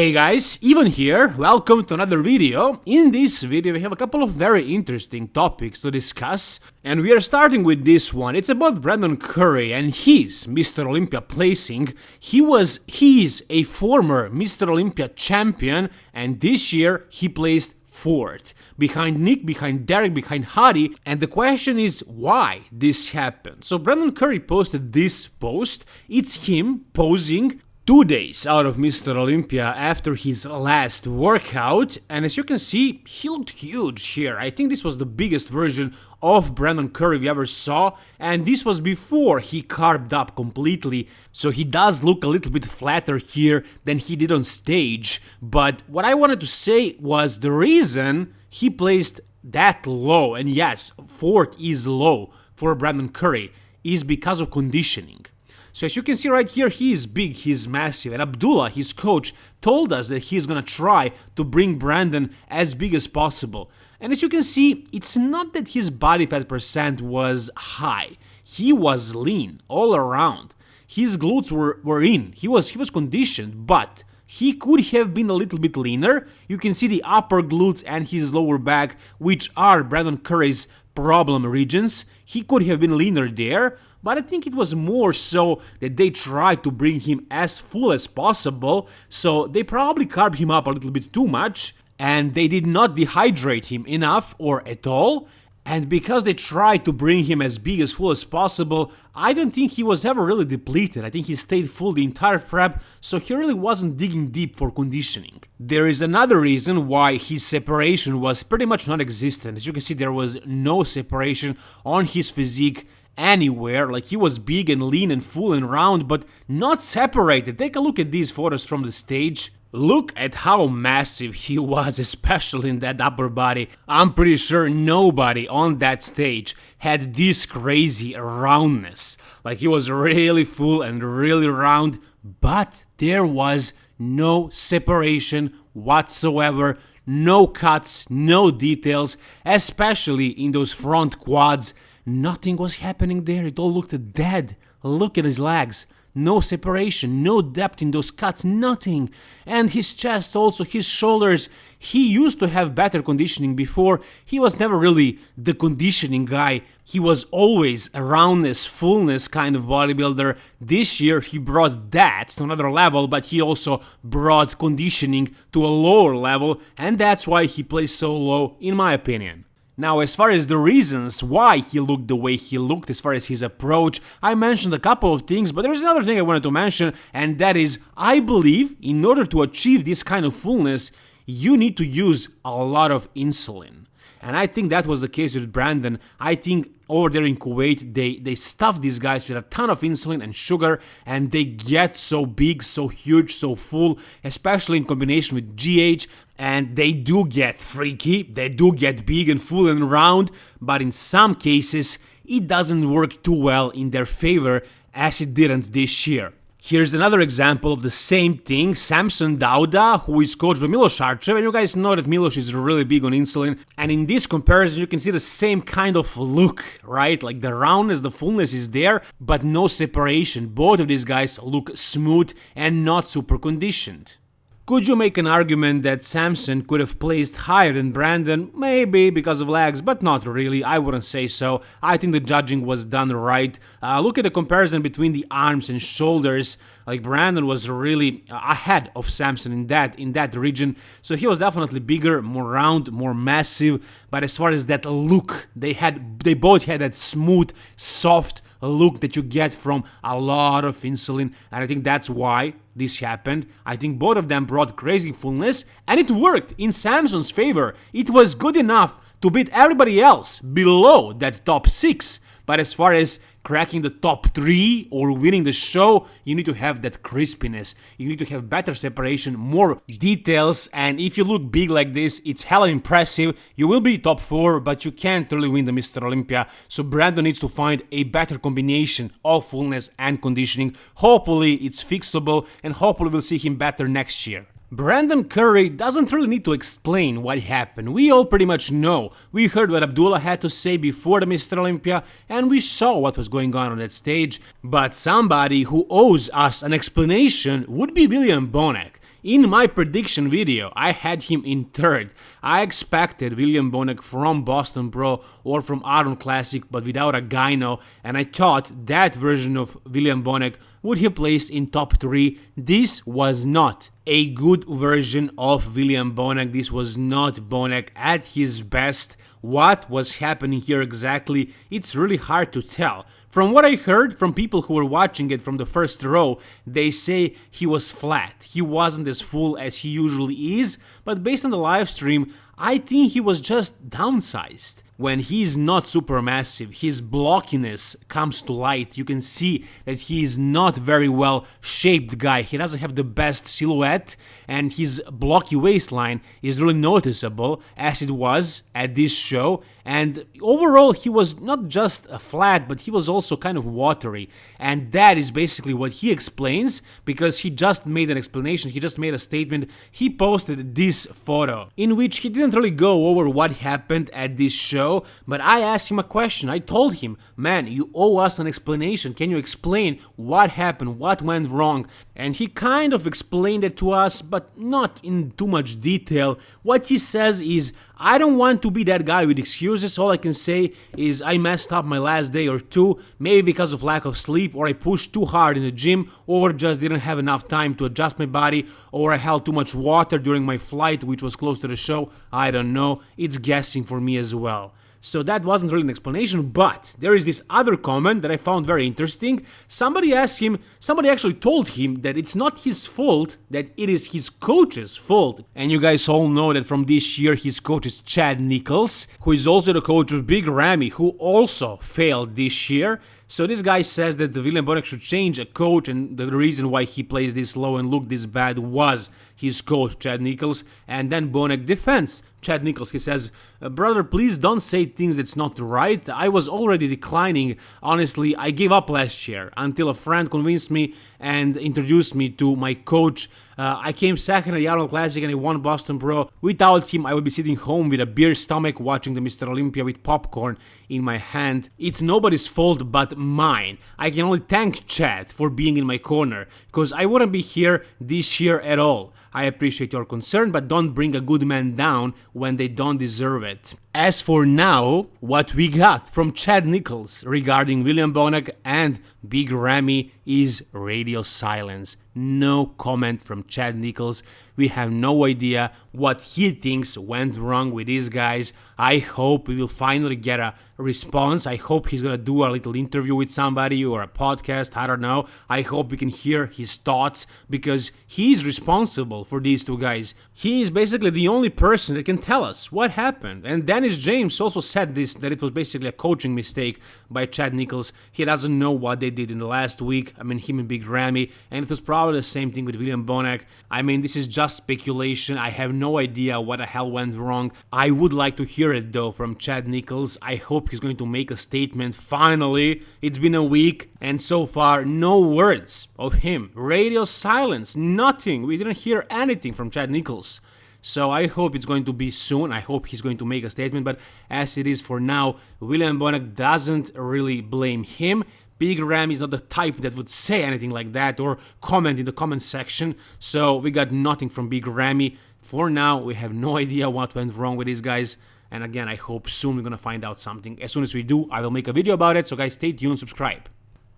Hey guys, Ivan here, welcome to another video. In this video we have a couple of very interesting topics to discuss and we are starting with this one. It's about Brandon Curry and his Mr. Olympia placing. He was, he is a former Mr. Olympia champion and this year he placed fourth, behind Nick, behind Derek, behind Hadi, and the question is why this happened. So Brandon Curry posted this post, it's him posing two days out of Mr. Olympia after his last workout, and as you can see, he looked huge here. I think this was the biggest version of Brandon Curry we ever saw, and this was before he carved up completely, so he does look a little bit flatter here than he did on stage. But what I wanted to say was the reason he placed that low, and yes, fourth is low for Brandon Curry, is because of conditioning. So as you can see right here, he is big, he's massive, and Abdullah, his coach, told us that he's gonna try to bring Brandon as big as possible. And as you can see, it's not that his body fat percent was high, he was lean all around. His glutes were, were in, he was, he was conditioned, but he could have been a little bit leaner. You can see the upper glutes and his lower back, which are Brandon Curry's problem regions. He could have been leaner there, but I think it was more so that they tried to bring him as full as possible, so they probably carved him up a little bit too much, and they did not dehydrate him enough or at all, and because they tried to bring him as big as full as possible, I don't think he was ever really depleted. I think he stayed full the entire prep, so he really wasn't digging deep for conditioning. There is another reason why his separation was pretty much non-existent. As you can see, there was no separation on his physique anywhere, like he was big and lean and full and round, but not separated. Take a look at these photos from the stage. Look at how massive he was, especially in that upper body. I'm pretty sure nobody on that stage had this crazy roundness. Like he was really full and really round, but there was no separation whatsoever, no cuts, no details, especially in those front quads. Nothing was happening there, it all looked dead. Look at his legs. No separation, no depth in those cuts, nothing. And his chest also, his shoulders. He used to have better conditioning before. He was never really the conditioning guy. He was always a roundness, fullness kind of bodybuilder. This year he brought that to another level, but he also brought conditioning to a lower level, and that's why he plays so low, in my opinion. Now, as far as the reasons why he looked the way he looked, as far as his approach, I mentioned a couple of things, but there's another thing I wanted to mention, and that is, I believe in order to achieve this kind of fullness, you need to use a lot of insulin. And I think that was the case with Brandon. I think over there in Kuwait, they, they stuff these guys with a ton of insulin and sugar, and they get so big, so huge, so full, especially in combination with GH. And they do get freaky, they do get big and full and round, but in some cases, it doesn't work too well in their favor as it didn't this year. Here's another example of the same thing, Samson Dauda, who is coached by Milos Sarcev, and you guys know that Milos is really big on insulin, and in this comparison you can see the same kind of look, right? Like the roundness, the fullness is there, but no separation. Both of these guys look smooth and not super conditioned. Could you make an argument that Samson could have placed higher than Brandon? Maybe because of legs, but not really, I wouldn't say so. I think the judging was done right. Uh, look at the comparison between the arms and shoulders. Like Brandon was really ahead of Samson in that in that region, so he was definitely bigger, more round, more massive. But as far as that look, they had they both had that smooth, soft look that you get from a lot of insulin and I think that's why this happened. I think both of them brought crazy fullness and it worked in Samson's favor. It was good enough to beat everybody else below that top 6 but as far as cracking the top 3 or winning the show, you need to have that crispiness. You need to have better separation, more details, and if you look big like this, it's hella impressive. You will be top 4, but you can't really win the Mr. Olympia, so Brandon needs to find a better combination of fullness and conditioning. Hopefully it's fixable, and hopefully we'll see him better next year. Brandon Curry doesn't really need to explain what happened, we all pretty much know. We heard what Abdullah had to say before the Mr. Olympia and we saw what was going on on that stage, but somebody who owes us an explanation would be William Bonac. In my prediction video, I had him in third. I expected William Bonac from Boston Pro or from Arnold Classic, but without a gyno, and I thought that version of William Bonac would have placed in top 3. This was not a good version of William Bonac. This was not Bonac at his best. What was happening here exactly? It's really hard to tell. From what I heard from people who were watching it from the first row, they say he was flat. He wasn't as full as he usually is, but based on the live stream, I think he was just downsized when he's not super massive, his blockiness comes to light. You can see that he is not very well shaped guy. He doesn't have the best silhouette and his blocky waistline is really noticeable as it was at this show. And overall, he was not just flat, but he was also kind of watery. And that is basically what he explains because he just made an explanation, he just made a statement. He posted this photo in which he didn't really go over what happened at this show but I asked him a question. I told him, man, you owe us an explanation. Can you explain what happened, what went wrong? And he kind of explained it to us, but not in too much detail. What he says is, I don't want to be that guy with excuses. All I can say is I messed up my last day or two, maybe because of lack of sleep, or I pushed too hard in the gym, or just didn't have enough time to adjust my body, or I held too much water during my flight, which was close to the show. I don't know. It's guessing for me as well. So that wasn't really an explanation, but there is this other comment that I found very interesting. Somebody asked him, somebody actually told him that it's not his fault, that it is his coach's fault. And you guys all know that from this year his coach is Chad Nichols, who is also the coach of Big Ramy, who also failed this year. So this guy says that the William Bonac should change a coach and the reason why he plays this low and look this bad was his coach Chad Nichols and then Bonac defends Chad Nichols. He says, brother please don't say things that's not right. I was already declining. Honestly I gave up last year until a friend convinced me and introduced me to my coach uh, I came second at the Arnold Classic and I won Boston Pro. Without him, I would be sitting home with a beer stomach watching the Mr. Olympia with popcorn in my hand. It's nobody's fault but mine. I can only thank Chad for being in my corner, because I wouldn't be here this year at all. I appreciate your concern, but don't bring a good man down when they don't deserve it. As for now, what we got from Chad Nichols regarding William Bonac and Big Ramy is radio silence. No comment from Chad Nichols. We have no idea what he thinks went wrong with these guys. I hope we will finally get a response. I hope he's gonna do a little interview with somebody or a podcast. I don't know. I hope we can hear his thoughts because he's responsible for these two guys. He is basically the only person that can tell us what happened. And Dennis James also said this that it was basically a coaching mistake by Chad Nichols. He doesn't know what they did in the last week. I mean, him and Big Ramy, and it was probably the same thing with William Bonac. I mean, this is just speculation. I have no idea what the hell went wrong. I would like to hear it though from Chad Nichols. I hope he's going to make a statement finally. It's been a week, and so far, no words of him. Radio silence, nothing. We didn't hear anything from Chad Nichols. So I hope it's going to be soon. I hope he's going to make a statement. But as it is for now, William Bonac doesn't really blame him. Big Ram is not the type that would say anything like that or comment in the comment section, so we got nothing from Big Ramy. For now, we have no idea what went wrong with these guys. And again, I hope soon we're gonna find out something. As soon as we do, I will make a video about it, so guys, stay tuned, subscribe.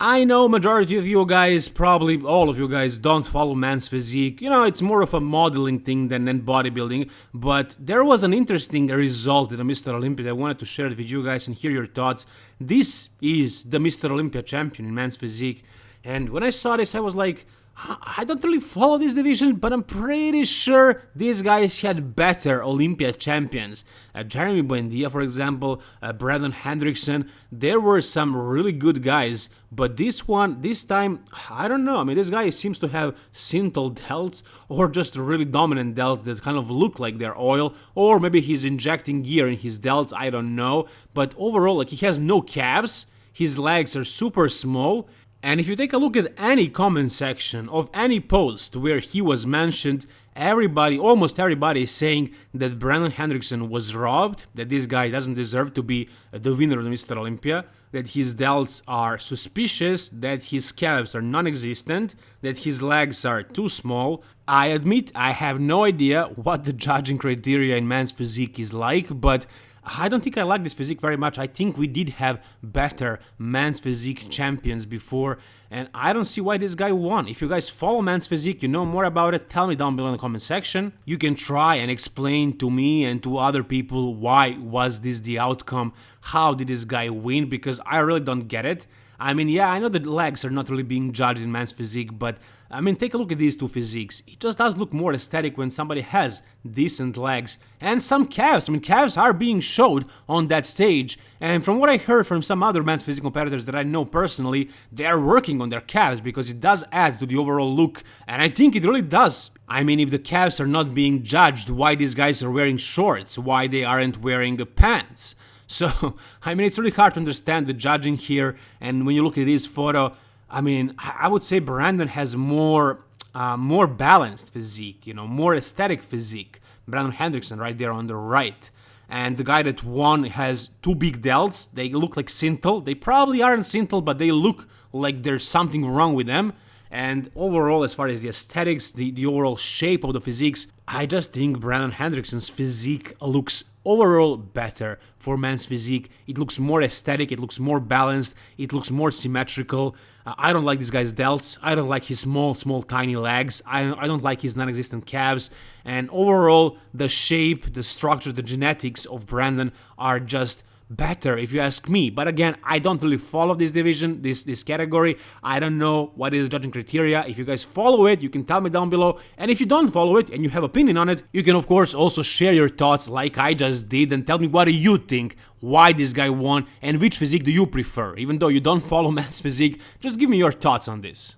I know majority of you guys, probably all of you guys, don't follow Man's Physique. You know, it's more of a modeling thing than, than bodybuilding. But there was an interesting result in the Mr. Olympia. I wanted to share it with you guys and hear your thoughts. This is the Mr. Olympia champion in Man's Physique. And when I saw this, I was like, I don't really follow this division, but I'm pretty sure these guys had better Olympia champions. Uh, Jeremy Buendia, for example, uh, Brandon Hendrickson, there were some really good guys, but this one, this time, I don't know. I mean, this guy seems to have Synthol delts or just really dominant delts that kind of look like they're oil, or maybe he's injecting gear in his delts, I don't know. But overall, like he has no calves, his legs are super small, And if you take a look at any comment section of any post where he was mentioned, everybody, almost everybody is saying that Brandon Hendrickson was robbed, that this guy doesn't deserve to be the winner of Mr. Olympia, that his delts are suspicious, that his calves are non-existent, that his legs are too small. I admit I have no idea what the judging criteria in men's physique is like, but I don't think I like this physique very much. I think we did have better men's physique champions before, and I don't see why this guy won. If you guys follow men's physique, you know more about it, tell me down below in the comment section. You can try and explain to me and to other people why was this the outcome, how did this guy win, because I really don't get it. I mean, yeah, I know that legs are not really being judged in men's physique, but I mean, take a look at these two physiques. It just does look more aesthetic when somebody has decent legs and some calves. I mean, calves are being showed on that stage, and from what I heard from some other men's physique competitors that I know personally, they are working on their calves because it does add to the overall look, and I think it really does. I mean, if the calves are not being judged, why these guys are wearing shorts, why they aren't wearing pants? So, I mean, it's really hard to understand the judging here, and when you look at this photo, I mean, I would say Brandon has more uh, more balanced physique, you know, more aesthetic physique. Brandon Hendrickson right there on the right. And the guy that won has two big delts. They look like Synthol. They probably aren't Synthol, but they look like there's something wrong with them. And overall, as far as the aesthetics, the, the overall shape of the physiques, I just think Brandon Hendrickson's physique looks overall better for men's physique. It looks more aesthetic, it looks more balanced, it looks more symmetrical. Uh, I don't like this guy's delts, I don't like his small, small, tiny legs, I, I don't like his non-existent calves, and overall, the shape, the structure, the genetics of Brandon are just better if you ask me. But again i don't really follow this division this this category. I don't know what is the judging criteria. If you guys follow it you can tell me down below. And if you don't follow it and you have opinion on it you can of course also share your thoughts like i just did and tell me what do you think why this guy won and which physique do you prefer. Even though you don't follow men's physique just give me your thoughts on this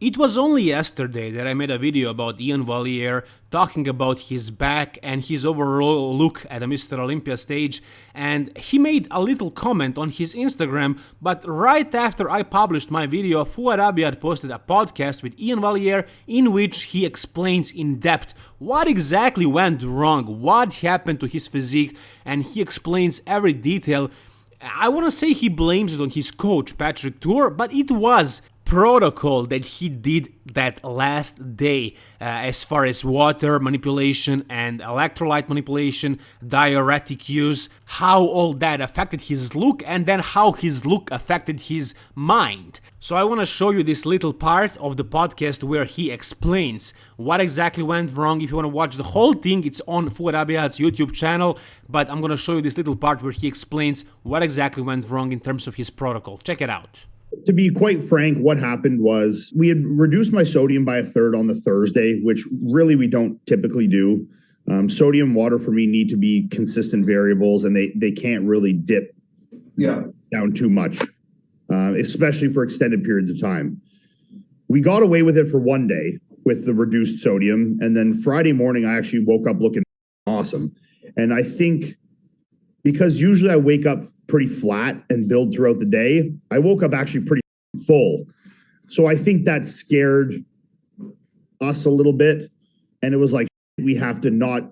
it was only yesterday that I made a video about Ian Valliere talking about his back and his overall look at the Mr. Olympia stage and he made a little comment on his Instagram but right after I published my video Fouad Abiad posted a podcast with Ian Valliere in which he explains in depth what exactly went wrong, what happened to his physique and he explains every detail I want to say he blames it on his coach Patrick Tuor, but it was protocol that he did that last day uh, as far as water manipulation and electrolyte manipulation, diuretic use, how all that affected his look and then how his look affected his mind. So I want to show you this little part of the podcast where he explains what exactly went wrong. If you want to watch the whole thing, it's on Fouad Abiad's YouTube channel, but I'm going to show you this little part where he explains what exactly went wrong in terms of his protocol. Check it out to be quite frank, what happened was we had reduced my sodium by a third on the Thursday, which really we don't typically do. Um, sodium water for me need to be consistent variables, and they they can't really dip yeah. down too much, uh, especially for extended periods of time. We got away with it for one day with the reduced sodium, and then Friday morning I actually woke up looking awesome, and I think because usually I wake up pretty flat and build throughout the day. I woke up actually pretty full. So I think that scared us a little bit. And it was like, we have to not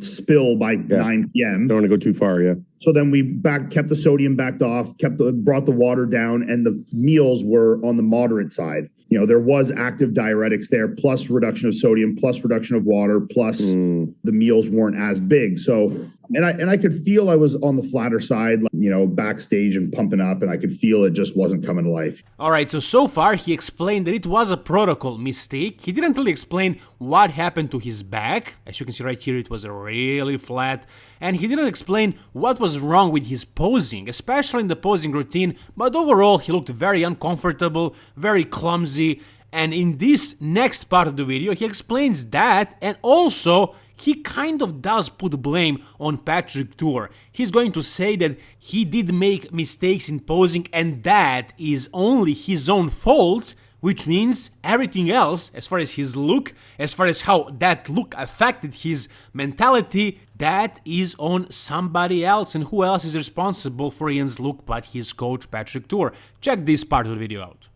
spill by yeah. 9 p.m. Don't want to go too far, yeah. So then we back kept the sodium backed off, kept the brought the water down, and the meals were on the moderate side. You know, there was active diuretics there, plus reduction of sodium, plus reduction of water, plus mm. the meals weren't as big. So and I and I could feel I was on the flatter side, you know, backstage and pumping up, and I could feel it just wasn't coming to life. All right, so so far he explained that it was a protocol mistake. He didn't really explain what happened to his back. As you can see right here, it was really flat, and he didn't explain what was wrong with his posing, especially in the posing routine. But overall, he looked very uncomfortable, very clumsy. And in this next part of the video, he explains that and also he kind of does put blame on Patrick Tuor. He's going to say that he did make mistakes in posing and that is only his own fault, which means everything else, as far as his look, as far as how that look affected his mentality, that is on somebody else. And who else is responsible for Ian's look but his coach Patrick Tuor. Check this part of the video out.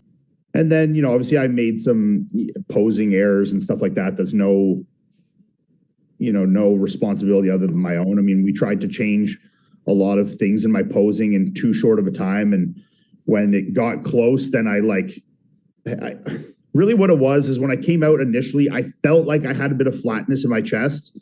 And then, you know, obviously I made some posing errors and stuff like that. There's no, you know, no responsibility other than my own. I mean, we tried to change a lot of things in my posing in too short of a time. And when it got close, then I like, I, really what it was is when I came out initially, I felt like I had a bit of flatness in my chest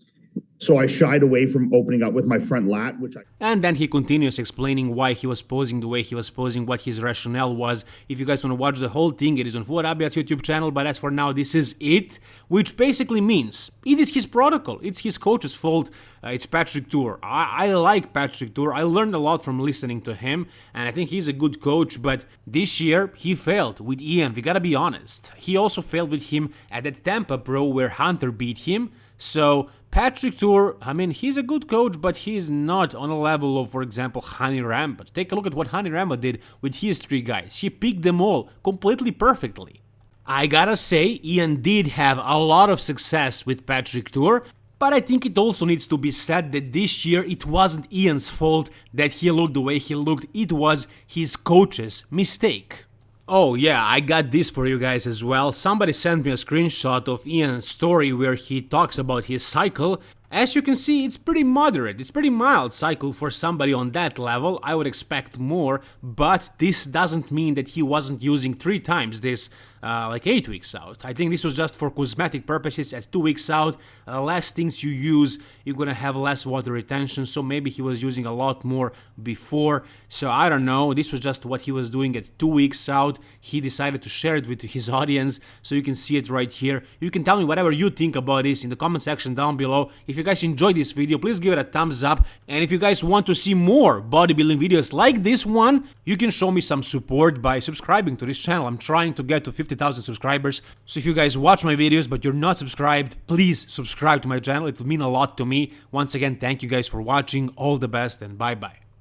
so I shied away from opening up with my front lat, which I. And then he continues explaining why he was posing the way he was posing, what his rationale was. If you guys want to watch the whole thing, it is on Fouad Abiad's YouTube channel, but as for now, this is it, which basically means it is his protocol. It's his coach's fault. Uh, it's Patrick Tuor. I, I like Patrick Tuor, I learned a lot from listening to him, and I think he's a good coach, but this year he failed with Ian. We gotta be honest. He also failed with him at that Tampa Pro where Hunter beat him. So Patrick Tuor, I mean, he's a good coach, but he's not on a level of, for example, Hany Rambod. Take a look at what Hany Rambod did with his three guys. He picked them all completely perfectly. I gotta say, Ian did have a lot of success with Patrick Tuor, but I think it also needs to be said that this year it wasn't Ian's fault that he looked the way he looked, it was his coach's mistake. Oh yeah, I got this for you guys as well. Somebody sent me a screenshot of Ian's story where he talks about his cycle. As you can see, it's pretty moderate, it's pretty mild cycle for somebody on that level, I would expect more, but this doesn't mean that he wasn't using three times this uh, like 8 weeks out. I think this was just for cosmetic purposes at 2 weeks out, uh, less things you use, you're gonna have less water retention, so maybe he was using a lot more before, so I don't know, this was just what he was doing at 2 weeks out, he decided to share it with his audience, so you can see it right here. You can tell me whatever you think about this in the comment section down below. If you guys enjoyed this video, please give it a thumbs up. And if you guys want to see more bodybuilding videos like this one, you can show me some support by subscribing to this channel. I'm trying to get to 50,000 subscribers. So if you guys watch my videos but you're not subscribed, please subscribe to my channel. It will mean a lot to me. Once again, thank you guys for watching. All the best and bye bye.